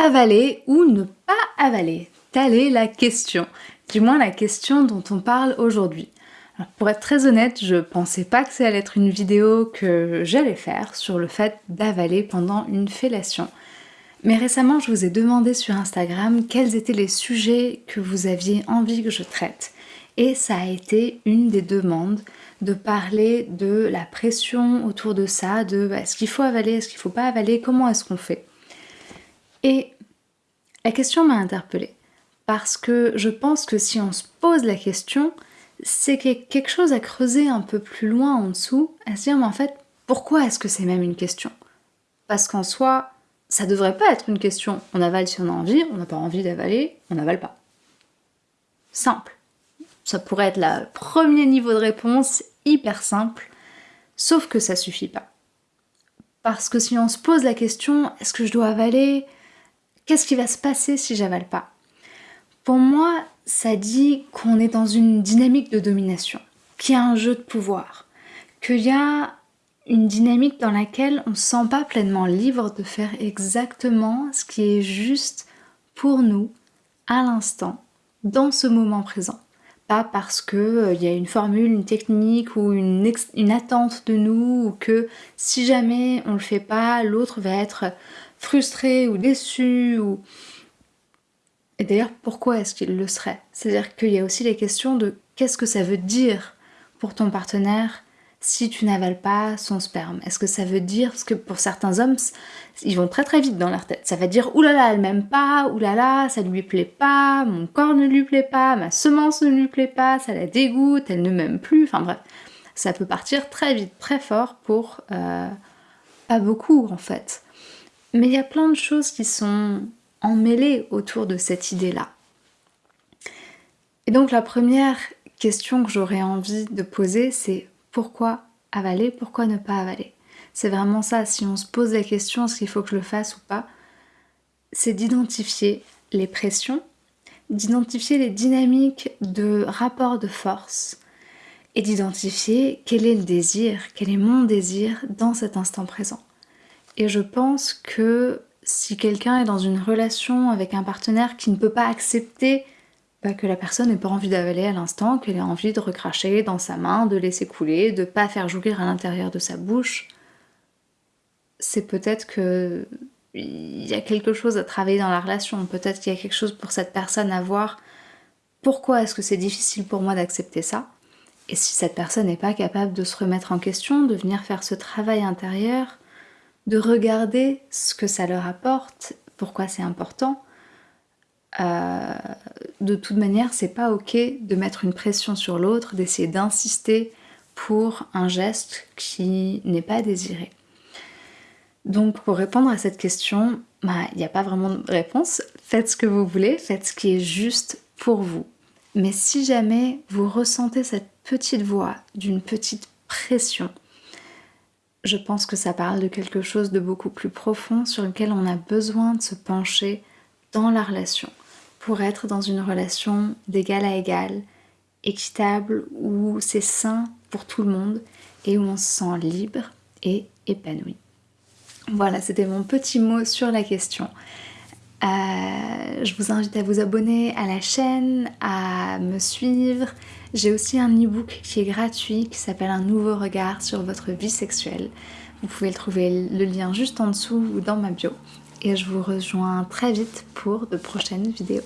Avaler ou ne pas avaler Telle est la question, du moins la question dont on parle aujourd'hui. Pour être très honnête, je pensais pas que ça allait être une vidéo que j'allais faire sur le fait d'avaler pendant une fellation. Mais récemment, je vous ai demandé sur Instagram quels étaient les sujets que vous aviez envie que je traite. Et ça a été une des demandes de parler de la pression autour de ça, de bah, est-ce qu'il faut avaler, est-ce qu'il faut pas avaler, comment est-ce qu'on fait? Et la question m'a interpellée parce que je pense que si on se pose la question, c'est quelque chose à creuser un peu plus loin en dessous, à se dire mais en fait pourquoi est-ce que c'est même une question? Parce qu'en soi, ça devrait pas être une question. On avale si on a envie, on n'a pas envie d'avaler, on n'avale pas. Simple. Ça pourrait être le premier niveau de réponse, hyper simple, sauf que ça suffit pas. Parce que si on se pose la question, est-ce que je dois avaler? Qu'est-ce qui va se passer si j'avale pas? Pour moi, ça dit qu'on est dans une dynamique de domination, qu'il y a un jeu de pouvoir, qu'il y a une dynamique dans laquelle on ne se sent pas pleinement libre de faire exactement ce qui est juste pour nous, à l'instant, dans ce moment présent. Pas parce qu'il euh, y a une formule, une technique ou une, une, attente de nous, ou que si jamais on le fait pas, l'autre va être frustré ou déçu, ou... Et d'ailleurs, pourquoi est-ce qu'il le serait? C'est-à-dire qu'il y a aussi les questions de qu'est-ce que ça veut dire pour ton partenaire si tu n'avales pas son sperme? Est-ce que ça veut dire, parce que pour certains hommes, ils vont très très vite dans leur tête, ça va dire oulala, elle m'aime pas, oulala, ça lui plaît pas, mon corps ne lui plaît pas, ma semence ne lui plaît pas, ça la dégoûte, elle ne m'aime plus, enfin bref, ça peut partir très vite, très fort pour euh, pas beaucoup en fait. Mais il y a plein de choses qui sont emmêlées autour de cette idée-là. Et donc la première question que j'aurais envie de poser, c'est pourquoi avaler, pourquoi ne pas avaler? C'est vraiment ça, si on se pose la question, est-ce qu'il faut que je le fasse ou pas? C'est d'identifier les pressions, d'identifier les dynamiques de rapport de force et d'identifier quel est le désir, quel est mon désir dans cet instant présent. Et je pense que si quelqu'un est dans une relation avec un partenaire qui ne peut pas accepter que la personne n'ait pas envie d'avaler à l'instant, qu'elle ait envie de recracher dans sa main, de laisser couler, de pas faire jouir à l'intérieur de sa bouche, c'est peut-être que il y a quelque chose à travailler dans la relation, peut-être qu'il y a quelque chose pour cette personne à voir. Pourquoi est-ce que c'est difficile pour moi d'accepter ça? Et si cette personne n'est pas capable de se remettre en question, de venir faire ce travail intérieur, de regarder ce que ça leur apporte, pourquoi c'est important, euh, de toute manière, c'est pas ok de mettre une pression sur l'autre, d'essayer d'insister pour un geste qui n'est pas désiré. Donc pour répondre à cette question, bah, il n'y a pas vraiment de réponse. Faites ce que vous voulez, faites ce qui est juste pour vous. Mais si jamais vous ressentez cette petite voix d'une petite pression, je pense que ça parle de quelque chose de beaucoup plus profond sur lequel on a besoin de se pencher dans la relation pour être dans une relation d'égal à égal, équitable, où c'est sain pour tout le monde et où on se sent libre et épanoui. Voilà, c'était mon petit mot sur la question. Euh, je vous invite à vous abonner à la chaîne, à me suivre. J'ai aussi un e-book qui est gratuit qui s'appelle Un nouveau regard sur votre vie sexuelle. Vous pouvez le trouver le lien juste en dessous ou dans ma bio et je vous rejoins très vite pour de prochaines vidéos.